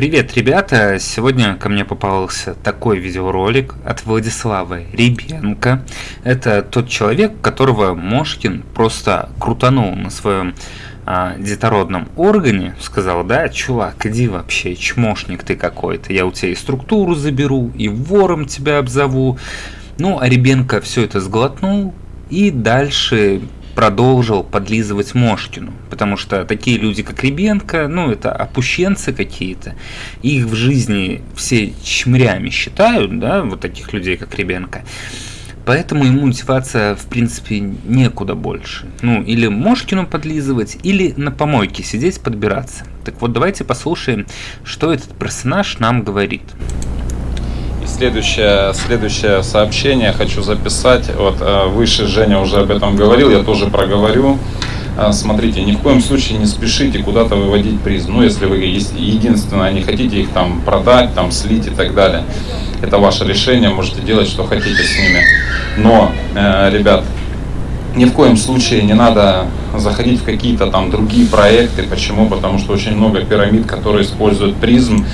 Привет, ребята! Сегодня ко мне попался такой видеоролик от Владислава Ребенко. Это тот человек, которого Мошкин просто крутанул на своем а, детородном органе. Сказал, да, чувак, иди вообще, чмошник ты какой-то. Я у тебя и структуру заберу, и вором тебя обзову. Ну, а Ребенко все это сглотнул и дальше продолжил подлизывать Мошкину, потому что такие люди, как Ребенко, ну, это опущенцы какие-то, их в жизни все чмрями считают, да, вот таких людей, как Ребенко, Поэтому ему мотивация, в принципе, некуда больше. Ну, или Мошкину подлизывать, или на помойке сидеть, подбираться. Так вот, давайте послушаем, что этот персонаж нам говорит следующее, следующее сообщение хочу записать. Вот э, выше Женя уже об этом говорил, я тоже проговорю. Э, смотрите, ни в коем случае не спешите куда-то выводить призм. Ну, если вы единственное не хотите их там продать, там слить и так далее. Это ваше решение, можете делать, что хотите с ними. Но, э, ребят, ни в коем случае не надо заходить в какие-то там другие проекты. Почему? Потому что очень много пирамид, которые используют призм.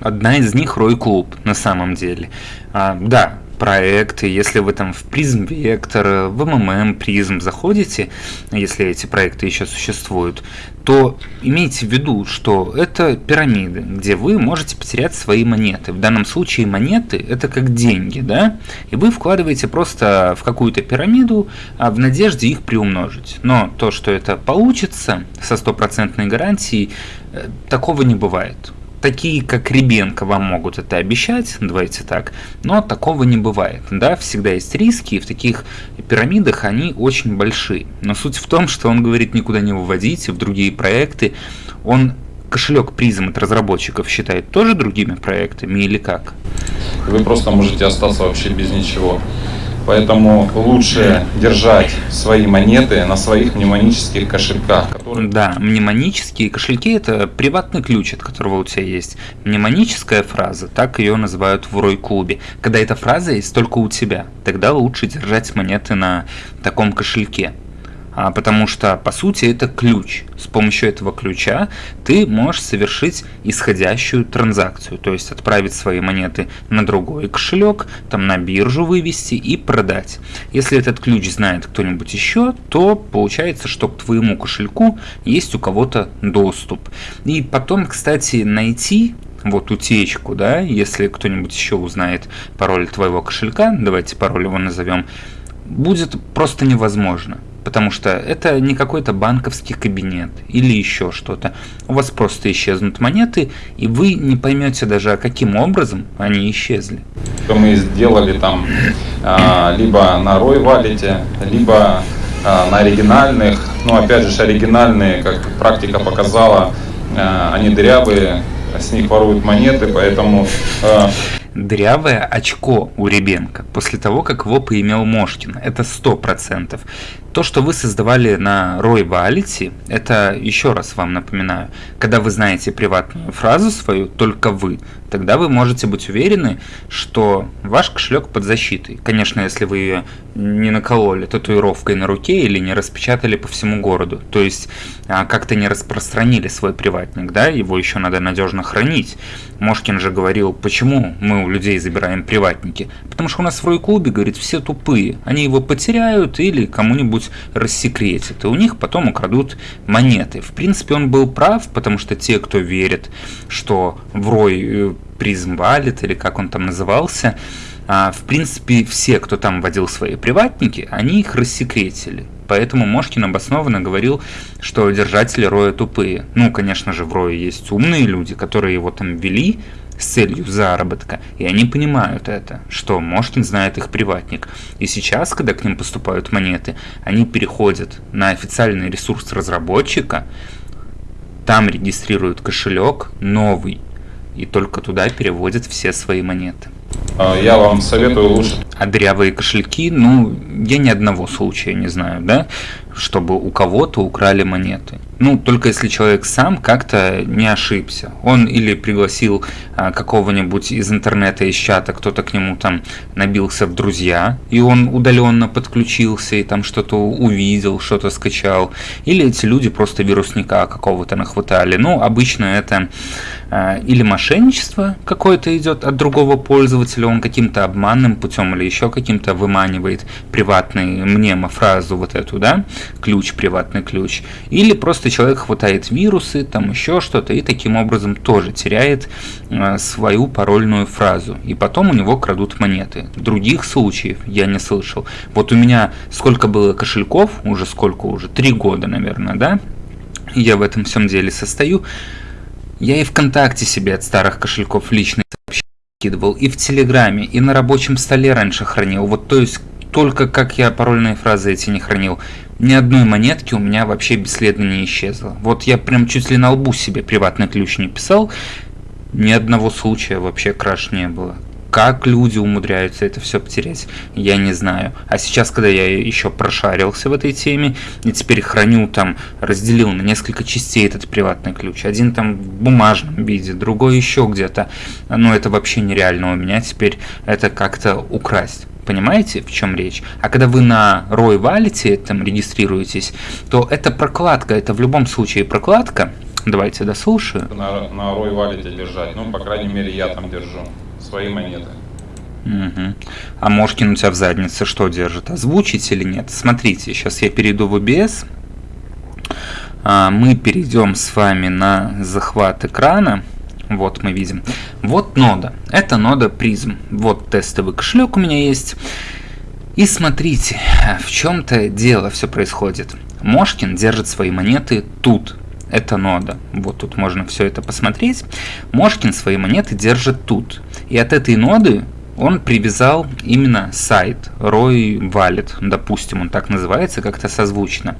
Одна из них Рой Клуб, на самом деле. А, да, проекты, если вы там в призм вектор, в МММ призм заходите, если эти проекты еще существуют, то имейте в виду, что это пирамиды, где вы можете потерять свои монеты. В данном случае монеты это как деньги, да, и вы вкладываете просто в какую-то пирамиду а в надежде их приумножить. Но то, что это получится со стопроцентной гарантией, э, такого не бывает такие, как Ребенко, вам могут это обещать, давайте так, но такого не бывает. Да, всегда есть риски, и в таких пирамидах они очень большие. Но суть в том, что он говорит никуда не выводить в другие проекты. Он кошелек призм от разработчиков считает тоже другими проектами или как? Вы просто можете остаться вообще без ничего. Поэтому лучше держать свои монеты на своих мнемонических кошельках. Которые... Да, мнемонические кошельки это приватный ключ, от которого у тебя есть мнемоническая фраза, так ее называют в Рой-клубе. Когда эта фраза есть только у тебя, тогда лучше держать монеты на таком кошельке. А, потому что по сути это ключ. С помощью этого ключа ты можешь совершить исходящую транзакцию, то есть отправить свои монеты на другой кошелек, там на биржу вывести и продать. Если этот ключ знает кто-нибудь еще, то получается, что к твоему кошельку есть у кого-то доступ. И потом, кстати, найти вот утечку, да, если кто-нибудь еще узнает пароль твоего кошелька, давайте пароль его назовем, будет просто невозможно потому что это не какой-то банковский кабинет или еще что-то. У вас просто исчезнут монеты, и вы не поймете даже, каким образом они исчезли. Мы сделали там а, либо на Рой валите, либо а, на оригинальных, ну опять же оригинальные, как практика показала, а, они дырявые, с них воруют монеты, поэтому дырявое очко у Ребенка после того, как его поимел Мошкин. Это 100%. То, что вы создавали на Рой Валити, это, еще раз вам напоминаю, когда вы знаете приватную фразу свою, только вы, тогда вы можете быть уверены, что ваш кошелек под защитой. Конечно, если вы ее не накололи татуировкой на руке или не распечатали по всему городу, то есть а, как-то не распространили свой приватник, да, его еще надо надежно хранить. Мошкин же говорил, почему мы у людей забираем приватники, потому что у нас в Рой-клубе, говорит, все тупые, они его потеряют или кому-нибудь что-нибудь рассекретит, и у них потом украдут монеты. В принципе, он был прав, потому что те, кто верит, что в Рой э, призм валит, или как он там назывался, а, в принципе, все, кто там водил свои приватники, они их рассекретили. Поэтому Мошкин обоснованно говорил, что держатели Роя тупые. Ну, конечно же, в Рое есть умные люди, которые его там вели, с целью заработка, и они понимают это, что Мошкин знает их приватник. И сейчас, когда к ним поступают монеты, они переходят на официальный ресурс разработчика, там регистрируют кошелек новый, и только туда переводят все свои монеты. А, я вам советую лучше. А дрявые кошельки, ну, я ни одного случая не знаю, да, чтобы у кого-то украли монеты. Ну, только если человек сам как-то не ошибся. Он или пригласил а, какого-нибудь из интернета, из чата, кто-то к нему там набился в друзья, и он удаленно подключился и там что-то увидел, что-то скачал. Или эти люди просто вирусника какого-то нахватали. Ну, обычно это а, или мошенничество какое-то идет от другого пользователя, он каким-то обманным путем или еще каким-то выманивает приватный мнемофразу вот эту, да, ключ, приватный ключ. Или просто просто человек хватает вирусы, там еще что-то, и таким образом тоже теряет э, свою парольную фразу. И потом у него крадут монеты. Других случаев я не слышал. Вот у меня сколько было кошельков, уже сколько уже, три года, наверное, да? Я в этом всем деле состою. Я и ВКонтакте себе от старых кошельков личные сообщения кидывал, и в Телеграме, и на рабочем столе раньше хранил. Вот то есть только как я парольные фразы эти не хранил ни одной монетки у меня вообще бесследно не исчезло. Вот я прям чуть ли на лбу себе приватный ключ не писал, ни одного случая вообще краш не было. Как люди умудряются это все потерять, я не знаю. А сейчас, когда я еще прошарился в этой теме, и теперь храню там, разделил на несколько частей этот приватный ключ. Один там в бумажном виде, другой еще где-то. Но это вообще нереально у меня теперь это как-то украсть. Понимаете, в чем речь? А когда вы на ROI валите, там регистрируетесь, то это прокладка, это в любом случае прокладка. Давайте дослушаю. На, на ROI валите держать, ну, по крайней мере, я там держу свои монеты. Угу. А Мошкин у тебя в заднице что держит? Озвучить или нет? Смотрите, сейчас я перейду в OBS. А, мы перейдем с вами на захват экрана. Вот мы видим. Вот нода. Это нода призм. Вот тестовый кошелек у меня есть. И смотрите, в чем-то дело все происходит. Мошкин держит свои монеты тут. Это нода. Вот тут можно все это посмотреть. Мошкин свои монеты держит тут. И от этой ноды он привязал именно сайт Roy Wallet, допустим, он так называется, как-то созвучно.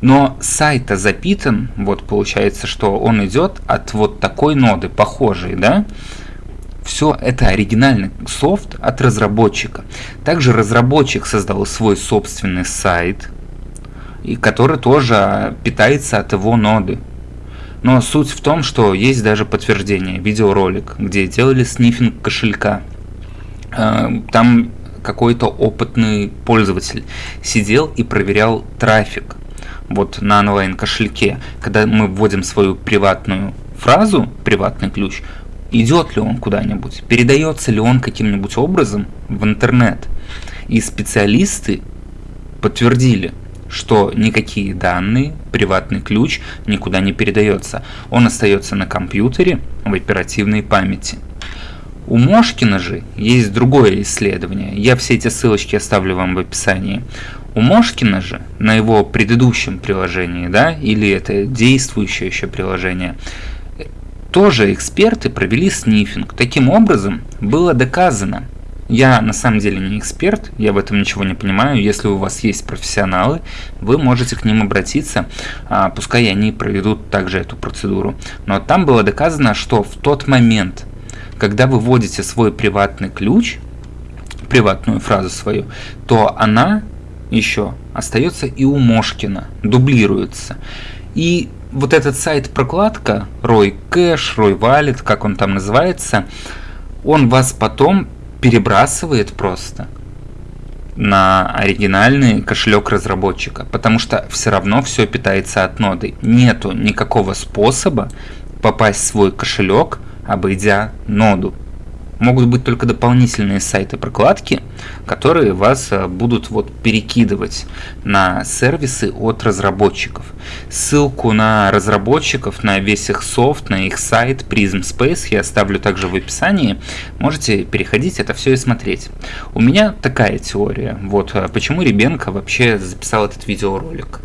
Но сайт-то запитан, вот получается, что он идет от вот такой ноды, похожей, да? Все это оригинальный софт от разработчика. Также разработчик создал свой собственный сайт, и который тоже питается от его ноды. Но суть в том, что есть даже подтверждение, видеоролик, где делали снифинг кошелька. Э, там какой-то опытный пользователь сидел и проверял трафик вот на онлайн кошельке, когда мы вводим свою приватную фразу, приватный ключ, идет ли он куда-нибудь, передается ли он каким-нибудь образом в интернет. И специалисты подтвердили, что никакие данные, приватный ключ никуда не передается. Он остается на компьютере в оперативной памяти. У Мошкина же есть другое исследование. Я все эти ссылочки оставлю вам в описании. У Мошкина же на его предыдущем приложении, да, или это действующее еще приложение, тоже эксперты провели снифинг. Таким образом, было доказано, я на самом деле не эксперт, я в этом ничего не понимаю. Если у вас есть профессионалы, вы можете к ним обратиться, а, пускай они проведут также эту процедуру. Но там было доказано, что в тот момент, когда вы вводите свой приватный ключ, приватную фразу свою, то она еще остается и у Мошкина, дублируется. И вот этот сайт прокладка, Рой Кэш, Рой Валет, как он там называется, он вас потом перебрасывает просто на оригинальный кошелек разработчика, потому что все равно все питается от ноды. Нету никакого способа попасть в свой кошелек, обойдя ноду могут быть только дополнительные сайты прокладки, которые вас э, будут вот перекидывать на сервисы от разработчиков. Ссылку на разработчиков, на весь их софт, на их сайт Prism Space я оставлю также в описании. Можете переходить это все и смотреть. У меня такая теория. Вот э, почему Ребенко вообще записал этот видеоролик.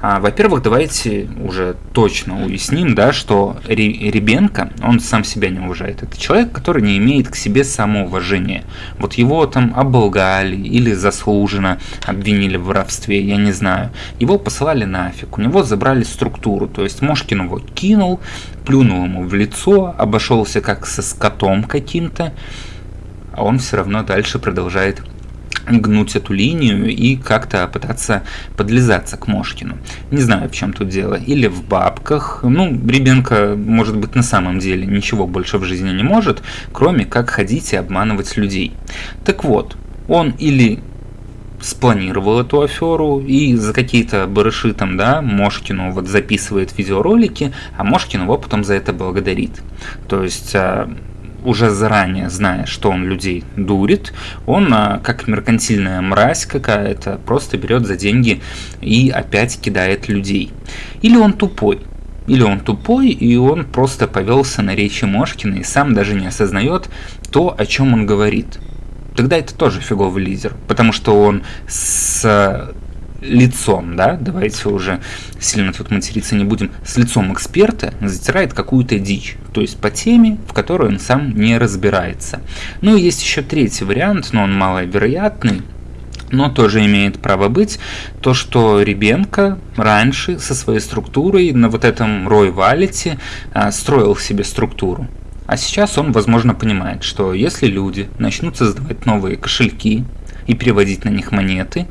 А, Во-первых, давайте уже точно уясним, да, что Ребенко, он сам себя не уважает. Это человек, который не имеет к себе самоуважения. Вот его там оболгали или заслуженно обвинили в воровстве, я не знаю. Его посылали нафиг, у него забрали структуру, то есть Мошкин его кинул, плюнул ему в лицо, обошелся как со скотом каким-то, а он все равно дальше продолжает гнуть эту линию и как-то пытаться подлизаться к Мошкину. Не знаю, в чем тут дело. Или в бабках. Ну, Ребенко, может быть, на самом деле ничего больше в жизни не может, кроме как ходить и обманывать людей. Так вот, он или спланировал эту аферу и за какие-то барыши там, да, Мошкину вот записывает видеоролики, а Мошкин его потом за это благодарит. То есть а, уже заранее зная, что он людей дурит, он, а, как меркантильная мразь какая-то, просто берет за деньги и опять кидает людей. Или он тупой, или он тупой, и он просто повелся на речи Мошкина и сам даже не осознает то, о чем он говорит. Тогда это тоже фиговый лидер, потому что он с лицом, да, давайте уже сильно тут материться не будем, с лицом эксперта затирает какую-то дичь, то есть по теме, в которой он сам не разбирается. Ну и есть еще третий вариант, но он маловероятный, но тоже имеет право быть, то, что Ребенко раньше со своей структурой на вот этом Рой Валите а, строил себе структуру. А сейчас он, возможно, понимает, что если люди начнут создавать новые кошельки и переводить на них монеты,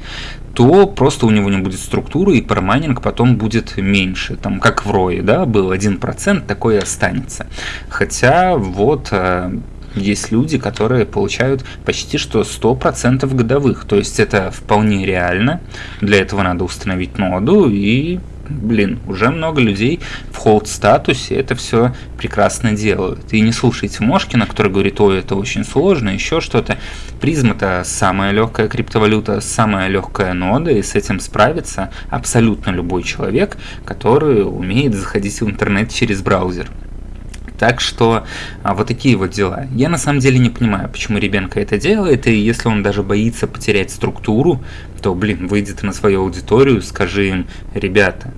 то просто у него не будет структуры, и парамайнинг потом будет меньше. Там, как в Рое, да, был 1%, такое останется. Хотя вот э, есть люди, которые получают почти что 100% годовых. То есть это вполне реально. Для этого надо установить ноду и блин, уже много людей в холд статусе это все прекрасно делают. И не слушайте Мошкина, который говорит, ой, это очень сложно, еще что-то. Призм это самая легкая криптовалюта, самая легкая нода, и с этим справится абсолютно любой человек, который умеет заходить в интернет через браузер. Так что а, вот такие вот дела. Я на самом деле не понимаю, почему Ребенко это делает, и если он даже боится потерять структуру, то, блин, выйдет на свою аудиторию, скажи им, ребята,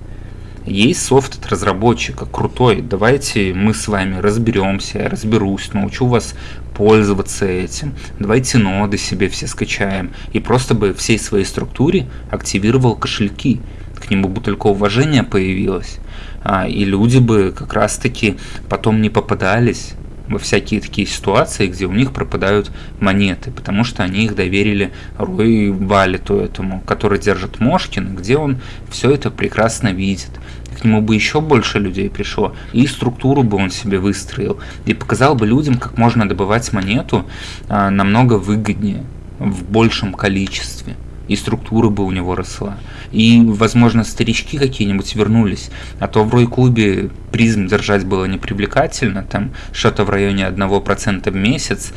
есть софт от разработчика, крутой, давайте мы с вами разберемся, я разберусь, научу вас пользоваться этим, давайте ноды себе все скачаем, и просто бы всей своей структуре активировал кошельки, к нему бы только уважение появилось, а, и люди бы как раз таки потом не попадались во всякие такие ситуации, где у них пропадают монеты, потому что они их доверили Рой Валиту этому, который держит Мошкин, где он все это прекрасно видит. К нему бы еще больше людей пришло, и структуру бы он себе выстроил, и показал бы людям, как можно добывать монету а, намного выгоднее, в большем количестве и структура бы у него росла. И, возможно, старички какие-нибудь вернулись, а то в Рой-клубе призм держать было непривлекательно, там что-то в районе 1% в месяц,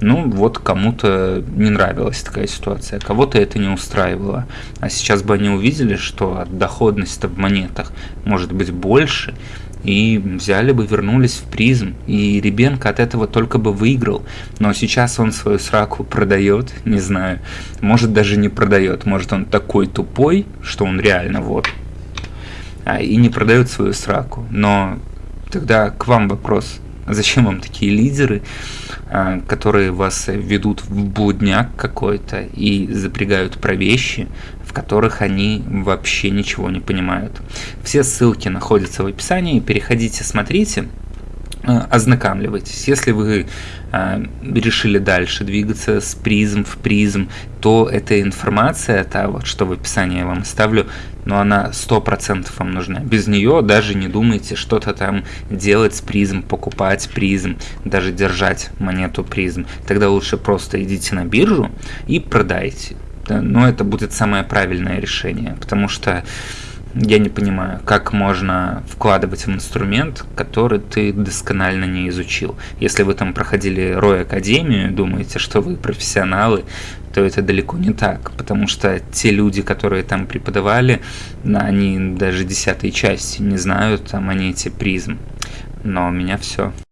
ну вот кому-то не нравилась такая ситуация, кого-то это не устраивало. А сейчас бы они увидели, что доходность в монетах может быть больше, и взяли бы, вернулись в призм, и Ребенко от этого только бы выиграл. Но сейчас он свою сраку продает, не знаю, может даже не продает, может он такой тупой, что он реально вот, а, и не продает свою сраку. Но тогда к вам вопрос, зачем вам такие лидеры, а, которые вас ведут в блудняк какой-то и запрягают про вещи, которых они вообще ничего не понимают. Все ссылки находятся в описании, переходите, смотрите, э, ознакомливайтесь. Если вы э, решили дальше двигаться с призм в призм, то эта информация, та вот, что в описании я вам оставлю, но она 100% вам нужна. Без нее даже не думайте что-то там делать с призм, покупать призм, даже держать монету призм. Тогда лучше просто идите на биржу и продайте но это будет самое правильное решение, потому что я не понимаю, как можно вкладывать в инструмент, который ты досконально не изучил. Если вы там проходили Рой Академию, думаете, что вы профессионалы, то это далеко не так, потому что те люди, которые там преподавали, они даже десятой части не знают там они эти призм. Но у меня все.